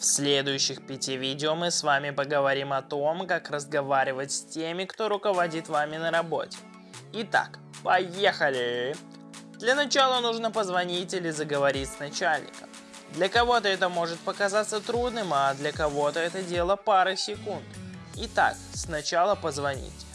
В следующих пяти видео мы с вами поговорим о том, как разговаривать с теми, кто руководит вами на работе. Итак, поехали! Для начала нужно позвонить или заговорить с начальником. Для кого-то это может показаться трудным, а для кого-то это дело пары секунд. Итак, сначала позвоните.